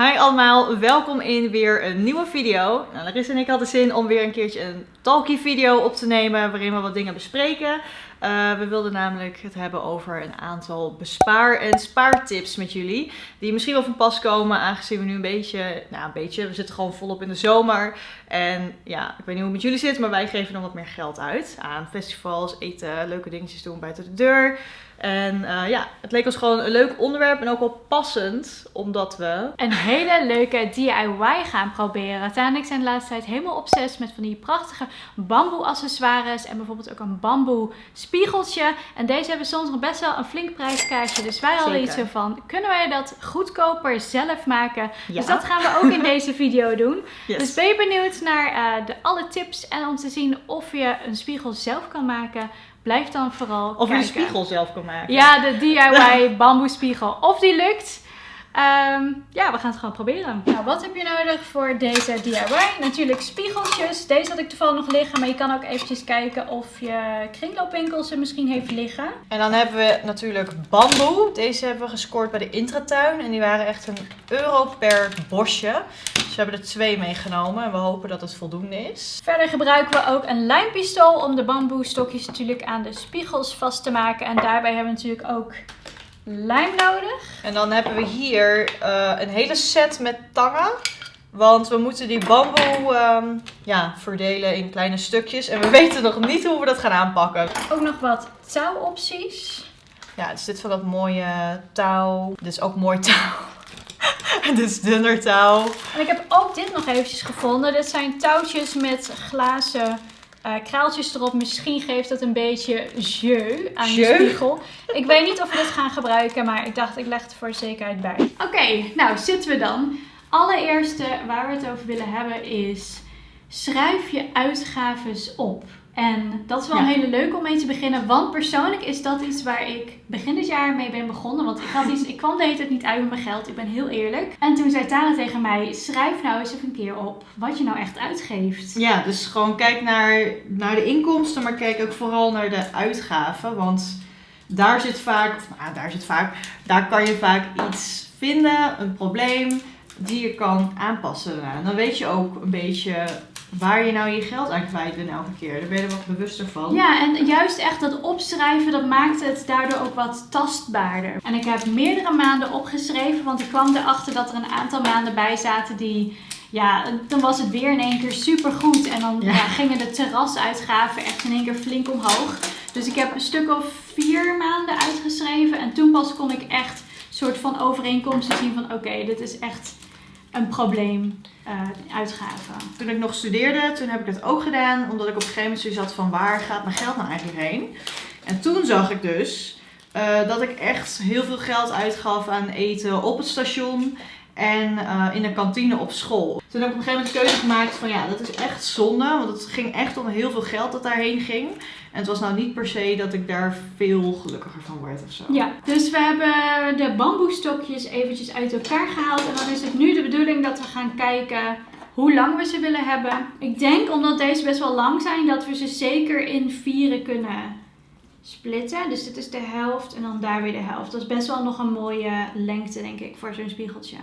Hi allemaal, welkom in weer een nieuwe video. Nou, Larissa en ik hadden zin om weer een keertje een talkie video op te nemen waarin we wat dingen bespreken. Uh, we wilden namelijk het hebben over een aantal bespaar- en spaartips met jullie. Die misschien wel van pas komen aangezien we nu een beetje, nou een beetje, we zitten gewoon volop in de zomer. En ja, ik weet niet hoe het met jullie zit, maar wij geven dan wat meer geld uit aan festivals, eten, leuke dingetjes doen buiten de deur. En uh, ja, het leek ons gewoon een leuk onderwerp en ook wel passend, omdat we... Een hele leuke DIY gaan proberen. Tana en ik zijn de laatste tijd helemaal obsessief met van die prachtige bamboe accessoires en bijvoorbeeld ook een bamboe spiegeltje. En deze hebben soms nog best wel een flink prijskaartje. Dus wij hadden iets van, kunnen wij dat goedkoper zelf maken? Ja. Dus dat gaan we ook in deze video doen. Yes. Dus ben je benieuwd naar uh, de, alle tips en om te zien of je een spiegel zelf kan maken... Blijf dan vooral Of je een spiegel zelf kan maken. Ja, de DIY bamboe spiegel. Of die lukt. Um, ja, we gaan het gewoon proberen. Nou, wat heb je nodig voor deze DIY? Natuurlijk spiegeltjes. Deze had ik toevallig nog liggen, maar je kan ook eventjes kijken of je kringloopwinkel ze misschien heeft liggen. En dan hebben we natuurlijk bamboe. Deze hebben we gescoord bij de Intratuin en die waren echt een euro per bosje. Dus we hebben er twee meegenomen en we hopen dat het voldoende is. Verder gebruiken we ook een lijmpistool om de bamboe stokjes natuurlijk aan de spiegels vast te maken. En daarbij hebben we natuurlijk ook lijm nodig. En dan hebben we hier uh, een hele set met tangen. Want we moeten die bamboe um, ja, verdelen in kleine stukjes. En we weten nog niet hoe we dat gaan aanpakken. Ook nog wat touwopties. Ja, er zit van dat mooie touw. Dit is ook mooi touw. Dit is dunner touw. En ik heb ook dit nog eventjes gevonden. Dit zijn touwtjes met glazen uh, kraaltjes erop. Misschien geeft het een beetje jeu aan je spiegel. Ik weet niet of we dit gaan gebruiken, maar ik dacht ik leg het voor zekerheid bij. Oké, nou zitten we dan. Allereerste waar we het over willen hebben is schrijf je uitgaves op. En dat is wel een hele leuke om mee te beginnen. Want persoonlijk is dat iets waar ik begin dit jaar mee ben begonnen. Want ik, had iets, ik kwam de hele tijd niet uit met mijn geld. Ik ben heel eerlijk. En toen zei Tara tegen mij, schrijf nou eens even een keer op wat je nou echt uitgeeft. Ja, dus gewoon kijk naar, naar de inkomsten. Maar kijk ook vooral naar de uitgaven. Want daar zit vaak, of nou, daar zit vaak, daar kan je vaak iets vinden. Een probleem die je kan aanpassen. En dan weet je ook een beetje waar je nou je geld aan kwijt bent elke keer. Daar ben je er wat bewuster van. Ja, en juist echt dat opschrijven, dat maakt het daardoor ook wat tastbaarder. En ik heb meerdere maanden opgeschreven, want ik kwam erachter dat er een aantal maanden bij zaten die... Ja, dan was het weer in één keer super goed. En dan ja. gingen de terrasuitgaven echt in één keer flink omhoog. Dus ik heb een stuk of vier maanden uitgeschreven. En toen pas kon ik echt soort van overeenkomsten zien van oké, dit is echt een probleem uh, uitgaven. Toen ik nog studeerde, toen heb ik het ook gedaan. Omdat ik op een gegeven moment zat van waar gaat mijn geld nou eigenlijk heen? En toen zag ik dus uh, dat ik echt heel veel geld uitgaf aan eten op het station. En uh, in de kantine op school. Toen heb ik op een gegeven moment de keuze gemaakt van ja, dat is echt zonde. Want het ging echt om heel veel geld dat daarheen ging. En het was nou niet per se dat ik daar veel gelukkiger van word of zo. Ja, dus we hebben de bamboestokjes eventjes uit elkaar gehaald. En dan is het nu de bedoeling dat we gaan kijken hoe lang we ze willen hebben. Ik denk omdat deze best wel lang zijn dat we ze zeker in vieren kunnen splitten. Dus dit is de helft en dan daar weer de helft. Dat is best wel nog een mooie lengte denk ik voor zo'n spiegeltje.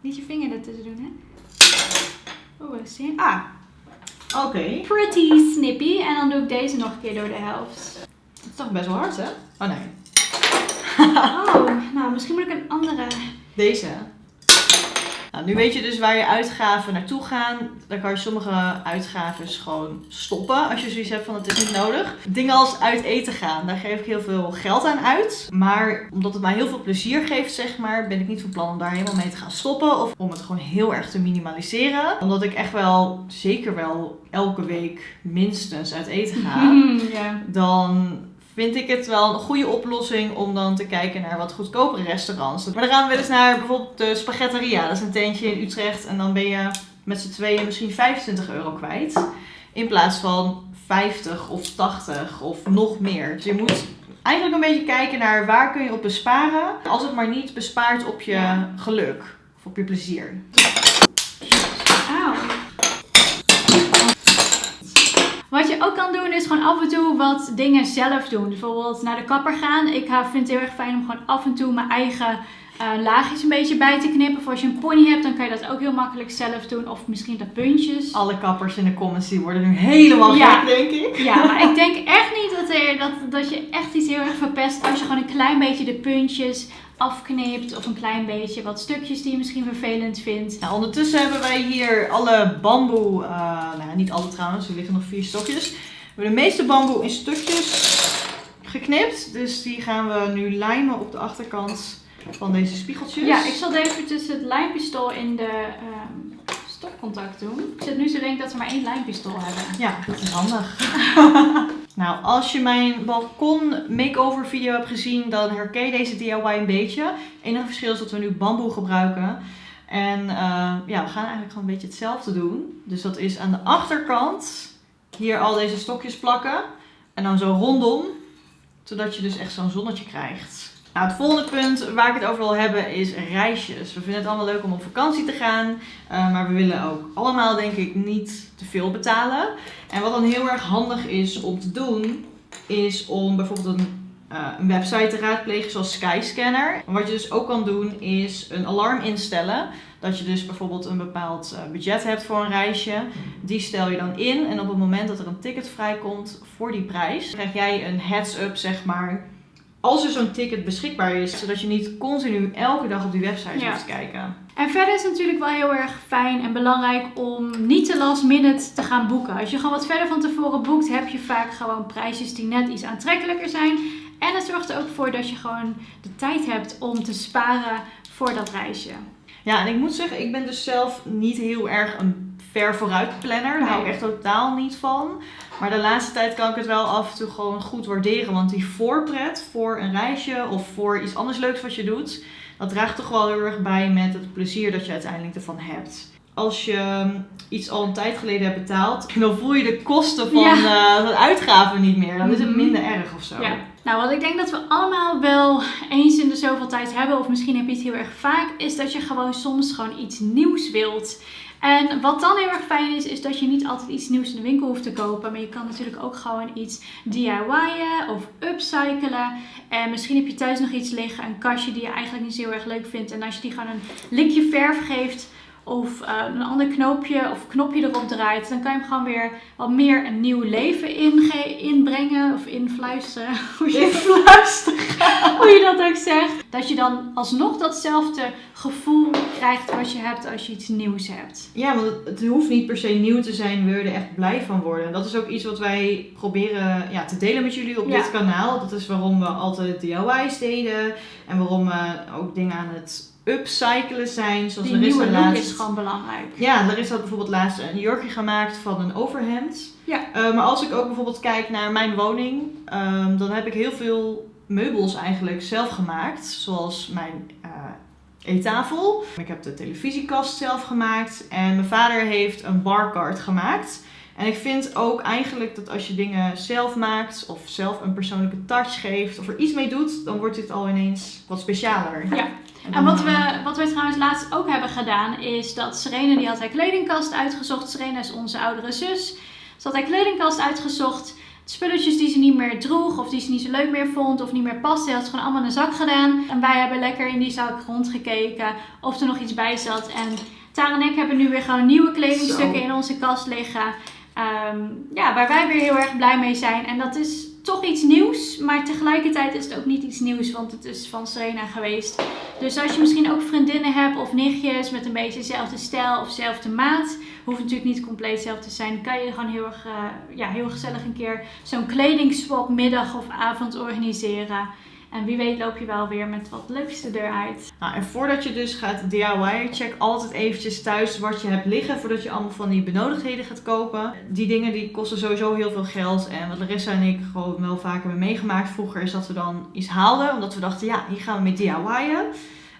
Niet je vinger ertussen doen hè. Oh, wat zie je? Ah, Oké. Pretty snippy. En dan doe ik deze nog een keer door de helft. Het is toch best wel hard, hè? Oh nee. oh, nou misschien moet ik een andere. Deze. Nou, nu weet je dus waar je uitgaven naartoe gaan. Dan kan je sommige uitgaven gewoon stoppen als je zoiets hebt van het is niet nodig. Dingen als uit eten gaan, daar geef ik heel veel geld aan uit. Maar omdat het mij heel veel plezier geeft, zeg maar, ben ik niet van plan om daar helemaal mee te gaan stoppen. Of om het gewoon heel erg te minimaliseren. Omdat ik echt wel, zeker wel, elke week minstens uit eten ga. ja. Dan vind ik het wel een goede oplossing om dan te kijken naar wat goedkopere restaurants. Maar dan gaan we eens naar bijvoorbeeld de Spaghetteria. Dat is een tentje in Utrecht en dan ben je met z'n tweeën misschien 25 euro kwijt. In plaats van 50 of 80 of nog meer. Dus je moet eigenlijk een beetje kijken naar waar kun je op besparen. Als het maar niet bespaart op je geluk of op je plezier. Wat je ook kan doen is gewoon af en toe wat dingen zelf doen. Bijvoorbeeld naar de kapper gaan. Ik vind het heel erg fijn om gewoon af en toe mijn eigen uh, laagjes een beetje bij te knippen. Of als je een pony hebt, dan kan je dat ook heel makkelijk zelf doen. Of misschien de puntjes. Alle kappers in de comments die worden nu helemaal ja. gek, denk ik. Ja, maar ik denk echt niet dat, er, dat, dat je echt iets heel erg verpest als je gewoon een klein beetje de puntjes afknipt. Of een klein beetje wat stukjes die je misschien vervelend vindt. Nou, ondertussen hebben wij hier alle bamboe, uh, nou niet alle trouwens, er liggen nog vier stokjes. We hebben de meeste bamboe in stukjes geknipt. Dus die gaan we nu lijmen op de achterkant van deze spiegeltjes. Ja, ik zal even tussen het lijmpistool in de um, stopcontact doen. Ik zit nu te denken dat we maar één lijmpistool hebben. Ja, dat is handig. nou, als je mijn balkon makeover video hebt gezien, dan herken je deze DIY een beetje. Het enige verschil is dat we nu bamboe gebruiken. En uh, ja, we gaan eigenlijk gewoon een beetje hetzelfde doen. Dus dat is aan de achterkant hier al deze stokjes plakken. En dan zo rondom, zodat je dus echt zo'n zonnetje krijgt. Nou, het volgende punt waar ik het over wil hebben is reisjes. We vinden het allemaal leuk om op vakantie te gaan, uh, maar we willen ook allemaal denk ik niet te veel betalen. En wat dan heel erg handig is om te doen, is om bijvoorbeeld een, uh, een website te raadplegen zoals Skyscanner. wat je dus ook kan doen is een alarm instellen. Dat je dus bijvoorbeeld een bepaald uh, budget hebt voor een reisje. Die stel je dan in en op het moment dat er een ticket vrijkomt voor die prijs, krijg jij een heads-up zeg maar als er zo'n ticket beschikbaar is, zodat je niet continu elke dag op die website hoeft te kijken. En verder is het natuurlijk wel heel erg fijn en belangrijk om niet te last minute te gaan boeken. Als je gewoon wat verder van tevoren boekt, heb je vaak gewoon prijsjes die net iets aantrekkelijker zijn. En het zorgt er ook voor dat je gewoon de tijd hebt om te sparen voor dat reisje. Ja, en ik moet zeggen, ik ben dus zelf niet heel erg een ver vooruit planner. Daar hou ik echt totaal niet van. Maar de laatste tijd kan ik het wel af en toe gewoon goed waarderen. Want die voorpret voor een reisje of voor iets anders leuks wat je doet, dat draagt toch wel heel erg bij met het plezier dat je uiteindelijk ervan hebt. Als je ehm, iets al een tijd geleden hebt betaald, dan voel je de kosten van, ja. uh, uitgaven niet meer. Dan is het mhm. minder erg of zo. Ja. Nou, wat ik denk dat we allemaal wel eens in de zoveel tijd hebben, of misschien heb je het heel erg vaak, is dat je gewoon soms gewoon iets nieuws wilt. En wat dan heel erg fijn is, is dat je niet altijd iets nieuws in de winkel hoeft te kopen. Maar je kan natuurlijk ook gewoon iets DIY'en of upcyclen. En misschien heb je thuis nog iets liggen, een kastje die je eigenlijk niet zo heel erg leuk vindt. En als je die gewoon een likje verf geeft of uh, een ander knoopje of knopje erop draait, dan kan je hem gewoon weer wat meer een nieuw leven inbrengen of influisteren. Hoe je, influisteren. hoe je dat ook zegt. Dat je dan alsnog datzelfde gevoel krijgt wat je hebt als je iets nieuws hebt. Ja, want het, hoeft niet per se nieuw te zijn, wil je er echt blij van worden. En dat is ook iets wat wij proberen ja, te delen met jullie op dit kanaal. Dat is waarom we altijd DIY's deden en waarom we ook dingen aan het upcyclen zijn. Zoals Die nieuwe laatst... is gewoon belangrijk. Ja, er is dat bijvoorbeeld laatst een jurkje gemaakt van een overhemd. Ja. Uh, maar als ik ook bijvoorbeeld kijk naar mijn woning, um, dan heb ik heel veel meubels eigenlijk zelf gemaakt. Zoals mijn uh, eettafel. Ik heb de televisiekast zelf gemaakt. En mijn vader heeft een barcard gemaakt. En ik vind ook eigenlijk dat als je dingen zelf maakt of zelf een persoonlijke touch geeft of er iets mee doet, dan wordt dit al ineens wat specialer. Ja. En wat we, wat we trouwens laatst ook hebben gedaan, is dat Serena die had haar kledingkast uitgezocht. Serena is onze oudere zus. Ze had haar kledingkast uitgezocht. Spulletjes die ze niet meer droeg of die ze niet zo leuk meer vond of niet meer paste, had ze gewoon allemaal in een zak gedaan. En wij hebben lekker in die zak rondgekeken of er nog iets bij zat. En Tara en ik hebben nu weer gewoon nieuwe kledingstukken in onze kast liggen. Ehm, ja, waar wij weer heel erg blij mee zijn. En dat is toch iets nieuws, maar tegelijkertijd is het ook niet iets nieuws, want het is van Serena geweest. Dus als je misschien ook vriendinnen hebt of nichtjes met een beetje dezelfde stijl of dezelfde maat, hoeft natuurlijk niet compleet hetzelfde te zijn, kan je gewoon heel erg, uh, ja, heel gezellig een keer zo'n kledingswap middag of avond organiseren. En wie weet loop je wel weer met wat leukste eruit. Nou, en voordat je dus gaat DIY, check altijd eventjes thuis wat je hebt liggen. Voordat je allemaal van die benodigdheden gaat kopen. Die dingen die kosten sowieso heel veel geld. En wat Larissa en ik gewoon wel vaker hebben meegemaakt vroeger is dat we dan iets haalden. Omdat we dachten, ja, hier gaan we mee DIY'en.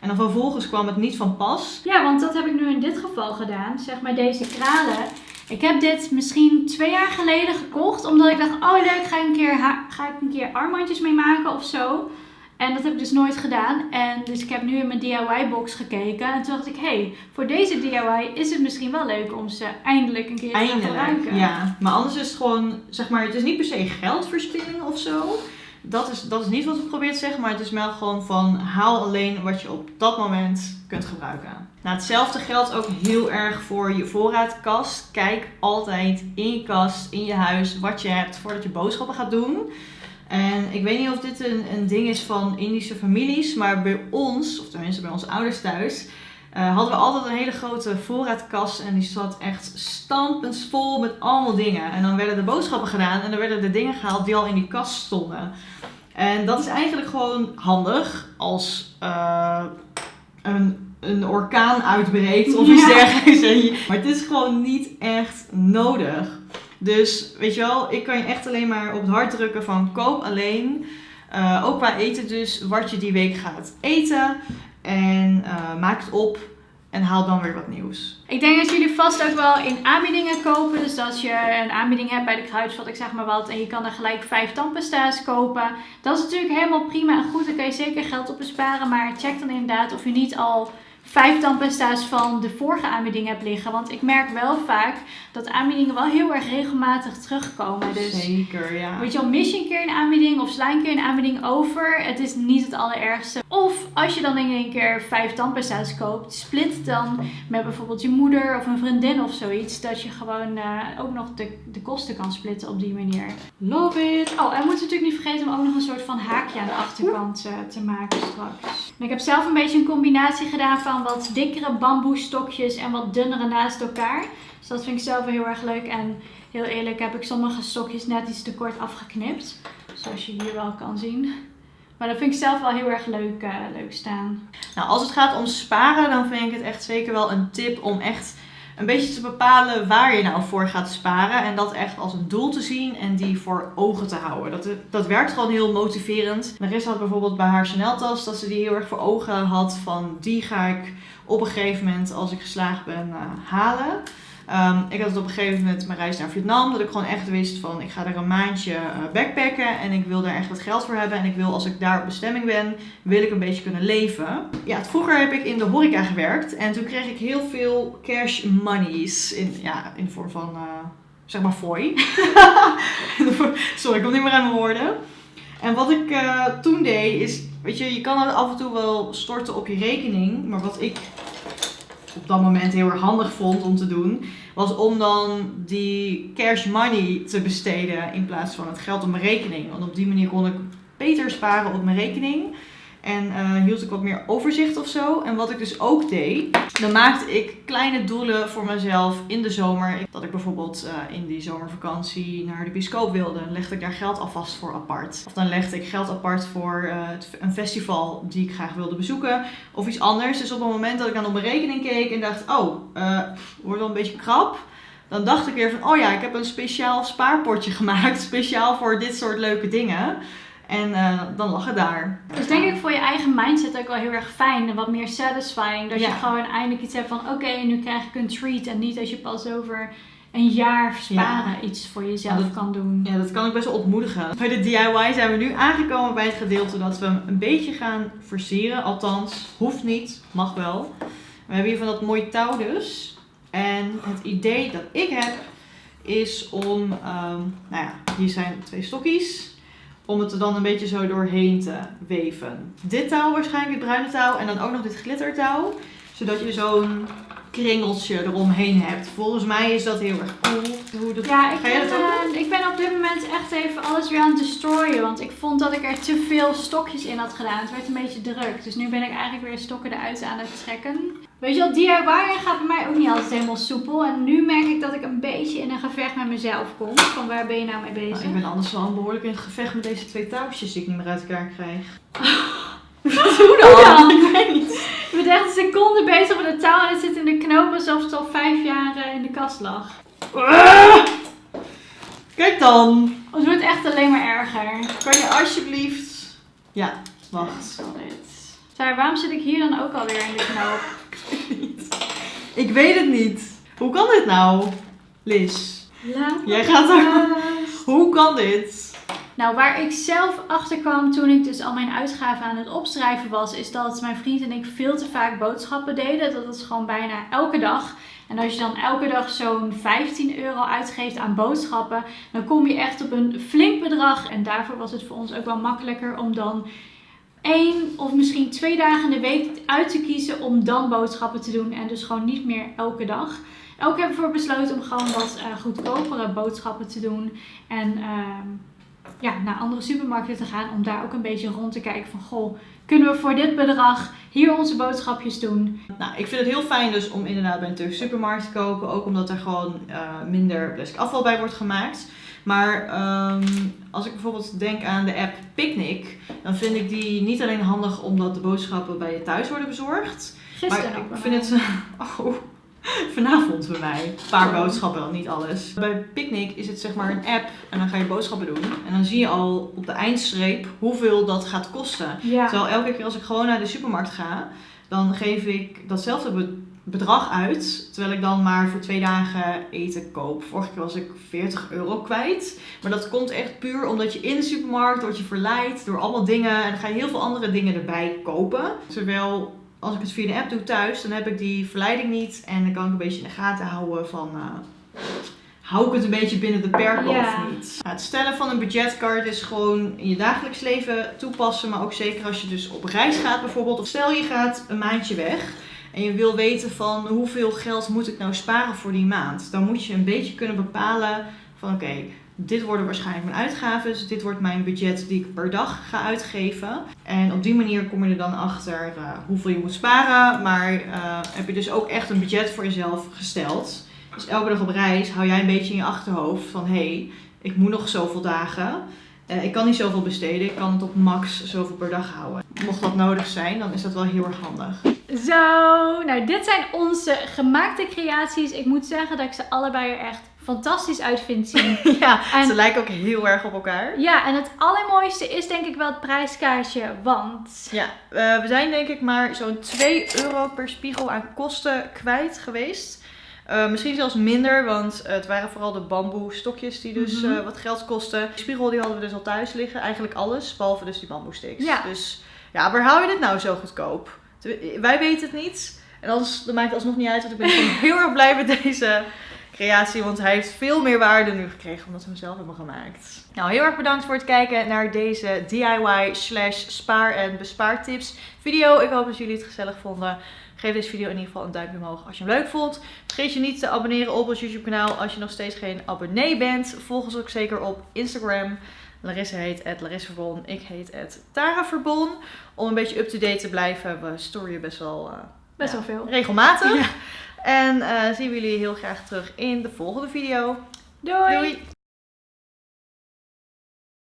En dan vervolgens kwam het niet van pas. Ja, want dat heb ik nu in dit geval gedaan. Zeg maar deze kralen. Ik heb dit misschien twee jaar geleden gekocht. Omdat ik dacht, oh leuk, ga ik een keer, ga ik een keer armbandjes mee maken of zo. En dat heb ik dus nooit gedaan. En dus ik heb nu in mijn DIY-box gekeken. En toen dacht ik, hé, hey, voor deze DIY is het misschien wel leuk om ze eindelijk een keer te gebruiken. ja. Maar anders is het gewoon, zeg maar, het is niet per se geldverspilling of zo. Dat is, dat is niet wat we proberen te zeggen, maar het is wel gewoon van haal alleen wat je op dat moment kunt gebruiken. Nou, hetzelfde geldt ook heel erg voor je voorraadkast. Kijk altijd in je kast, in je huis, wat je hebt voordat je boodschappen gaat doen. En ik weet niet of dit een, een ding is van Indische families, maar bij ons, of tenminste bij onze ouders thuis, eh, hadden we altijd een hele grote voorraadkast en die zat echt stampensvol met allemaal dingen. En dan werden de boodschappen gedaan en dan werden de dingen gehaald die al in die kast stonden. En dat is eigenlijk gewoon handig als eh, een, een orkaan uitbreekt of iets Ja. dergelijks. Maar het is gewoon niet echt nodig. Dus weet je wel, ik kan je echt alleen maar op het hart drukken van koop alleen. eh, ook qua eten dus, wat je die week gaat eten. En eh, maak het op en haal dan weer wat nieuws. Ik denk dat jullie vast ook wel in aanbiedingen kopen. Dus als je een aanbieding hebt bij de kruidvat, ik zeg maar wat, en je kan er gelijk vijf tandpasta's kopen. Dat is natuurlijk helemaal prima en goed. Daar kan je zeker geld op besparen. Maar check dan inderdaad of je niet al vijf tandpasta's van de vorige aanbieding hebt liggen. Want ik merk wel vaak dat aanbiedingen wel heel erg regelmatig terugkomen. Dus Zeker, ja. Weet je wel, mis je een keer een aanbieding of sla een keer een aanbieding over. Het is niet het allerergste. Of als je dan in één keer vijf tandpasta's koopt, split dan met bijvoorbeeld je moeder of een vriendin of zoiets. Dat je gewoon eh, ook nog de, de kosten kan splitten op die manier. Love it! Oh, en we moeten natuurlijk niet vergeten om ook nog een soort van haakje aan de achterkant eh, te maken straks. En ik heb zelf een beetje een combinatie gedaan van wat dikkere bamboestokjes en wat dunnere naast elkaar. Dus dat vind ik zelf wel heel erg leuk. En Heel eerlijk heb ik sommige stokjes net iets te kort afgeknipt. Zoals je hier wel kan zien. Maar dat vind ik zelf wel heel erg leuk, eh, leuk staan. Nou, als het gaat om sparen, dan vind ik het echt zeker wel een tip om echt een beetje te bepalen waar je nou voor gaat sparen. En dat echt als een doel te zien en die voor ogen te houden. Dat, dat werkt gewoon heel motiverend. Marissa had bijvoorbeeld bij haar Chanel-tas dat ze die heel erg voor ogen had van die ga ik op een gegeven moment als ik geslaagd ben eh, halen. Ehm, ik had het op een gegeven moment mijn reis naar Vietnam. Dat ik gewoon echt wist van ik ga er een maandje eh, backpacken. En ik wil daar echt wat geld voor hebben. En ik wil als ik daar op bestemming ben, wil ik een beetje kunnen leven. Ja, vroeger heb ik in de horeca gewerkt. En toen kreeg ik heel veel cash monies. In, ja, in de vorm van, eh, zeg maar, fooi. Sorry, ik kom niet meer aan mijn woorden. En wat ik eh, toen deed is, weet je, je kan het af en toe wel storten op je rekening. Maar wat ik op dat moment heel erg handig vond om te doen, was om dan die cash money te besteden in plaats van het geld op mijn rekening. Want op die manier kon ik beter sparen op mijn rekening. En eh, hield ik wat meer overzicht of zo. En wat ik dus ook deed, dan maakte ik kleine doelen voor mezelf in de zomer. Dat ik bijvoorbeeld eh, in die zomervakantie naar de bioscoop wilde. Dan legde ik daar geld alvast voor apart. Of dan legde ik geld apart voor eh, een festival die ik graag wilde bezoeken. Of iets anders. Dus op het moment dat ik dan op mijn rekening keek en dacht, oh, wordt wel een beetje krap. Dan dacht ik weer van, oh ja, ik heb een speciaal spaarpotje gemaakt. Speciaal voor dit soort leuke dingen. En eh, dan lag het daar. Dus denk ik voor je eigen mindset ook wel heel erg fijn en wat meer satisfying. Dat Ja. je gewoon eindelijk iets hebt van oké, nu krijg ik een treat. En niet dat je pas over een jaar sparen iets voor jezelf dat- kan doen. Ja, dat kan ik best wel ontmoedigen. Bij de DIY zijn we nu aangekomen bij het gedeelte dat we hem een beetje gaan versieren. Althans, hoeft niet, mag wel. We hebben hier van dat mooie touw dus. En het idee dat ik heb is om, ehm, nou ja, hier zijn twee stokjes. Om het er dan een beetje zo doorheen te weven. Dit touw waarschijnlijk, dit bruine touw. En dan ook nog dit glittertouw. Zodat je zo'n kringeltje eromheen hebt. Volgens mij is dat heel erg cool. Hoe dat, Ja, ik Ga ben, dat ook eh, ik ben op dit moment echt even alles weer aan het destroyen. Want ik vond dat ik er te veel stokjes in had gedaan. Het werd een beetje druk. Dus nu ben ik eigenlijk weer stokken eruit aan het trekken. Weet je wel, DIY gaat bij mij ook niet altijd helemaal soepel. En nu merk ik dat ik een beetje in een gevecht met mezelf kom. Van waar ben je nou mee bezig? Nou, ik ben anders wel behoorlijk in het gevecht met deze twee touwtjes die ik niet meer uit elkaar krijg. Hoe dan? Ik weet niet. Je bent echt een seconde bezig met het touw en het zit in de knoop alsof het al vijf jaar eh, in de kast lag. Ah! Kijk dan! Het wordt echt alleen maar erger. Kan je alsjeblieft... Ja, wacht. Sarah, waarom zit ik hier dan ook alweer in de knoop? Ik weet het niet. Hoe kan dit nou? Liz, Laat Jij gaat er- hoe kan dit? Nou, waar ik zelf achter kwam toen ik dus al mijn uitgaven aan het opschrijven was, is dat mijn vriend en ik veel te vaak boodschappen deden. Dat is gewoon bijna elke dag. En als je dan elke dag zo'n 15 euro uitgeeft aan boodschappen, dan kom je echt op een flink bedrag. En daarvoor was het voor ons ook wel makkelijker om dan één of misschien twee dagen in de week uit te kiezen om dan boodschappen te doen. En dus gewoon niet meer elke dag. Ook hebben we ervoor besloten om gewoon wat uh, goedkopere boodschappen te doen. En uh, ja, naar andere supermarkten te gaan om daar ook een beetje rond te kijken van goh, kunnen we voor dit bedrag hier onze boodschapjes doen? Nou, ik vind het heel fijn dus om inderdaad bij een Turkse supermarkt te kopen, ook omdat er gewoon uh, minder plastic afval bij wordt gemaakt. Maar um, als ik bijvoorbeeld denk aan de app Picnic, dan vind ik die niet alleen handig omdat de boodschappen bij je thuis worden bezorgd. Gisteren maar ik vind het. Oh, vanavond bij mij. Een paar boodschappen, niet alles. Bij Picnic is het zeg maar een app en dan ga je boodschappen doen. En dan zie je al op de eindstreep hoeveel dat gaat kosten. Ja. Terwijl elke keer als ik gewoon naar de supermarkt ga, dan geef ik datzelfde bedrag uit. Terwijl ik dan maar voor twee dagen eten koop. Vorige keer was ik 40 euro kwijt. Maar dat komt echt puur omdat je in de supermarkt wordt je verleid door allemaal dingen. En dan ga je heel veel andere dingen erbij kopen. Terwijl als ik het via de app doe thuis, dan heb ik die verleiding niet. En dan kan ik een beetje in de gaten houden van... Uh, hou ik het een beetje binnen de perken Ja. of niet? Nou, het stellen van een budgetcard is gewoon in je dagelijks leven toepassen. Maar ook zeker als je dus op reis gaat bijvoorbeeld. Of stel je gaat een maandje weg. En je wil weten van hoeveel geld moet ik nou sparen voor die maand. Dan moet je een beetje kunnen bepalen van oké, dit worden waarschijnlijk mijn uitgaven. Dus dit wordt mijn budget die ik per dag ga uitgeven. En op die manier kom je er dan achter uh, hoeveel je moet sparen. Maar uh, heb je dus ook echt een budget voor jezelf gesteld. Dus elke dag op reis hou jij een beetje in je achterhoofd van hé, hey, ik moet nog zoveel dagen. Uh, ik kan niet zoveel besteden. Ik kan het op max zoveel per dag houden. Mocht dat nodig zijn, dan is dat wel heel erg handig. Zo, nou dit zijn onze gemaakte creaties. Ik moet zeggen dat ik ze allebei er echt fantastisch uit vind zien. ja, En- ze lijken ook heel erg op elkaar. Ja, en het allermooiste is denk ik wel het prijskaartje, want... Ja, uh, we zijn denk ik maar zo'n 2 euro per spiegel aan kosten kwijt geweest. Uh, misschien zelfs minder, want het waren vooral de bamboe stokjes die dus Mhm. uh, wat geld kosten. De spiegel die hadden we dus al thuis liggen, eigenlijk alles, behalve dus die bamboe sticks. Ja. Dus ja, waar hou je dit nou zo goedkoop? Wij weten het niet. En anders, dat maakt alsnog niet uit, want ik ben heel erg blij met deze creatie, want hij heeft veel meer waarde nu gekregen omdat we hem zelf hebben gemaakt. Nou, heel erg bedankt voor het kijken naar deze DIY slash spaar en bespaartips video. Ik hoop dat jullie het gezellig vonden. Geef deze video in ieder geval een duimpje omhoog als je hem leuk vond. Vergeet je niet te abonneren op ons YouTube kanaal als je nog steeds geen abonnee bent. Volg ons ook zeker op Instagram. Larissa heet het Larissa Verbon. Ik heet het Tara Verbon. Om een beetje up-to-date te blijven. We storyen best wel uh, Best Ja. wel veel. regelmatig. Ja. En uh, zien we jullie heel graag terug in de volgende video. Doei! Doei!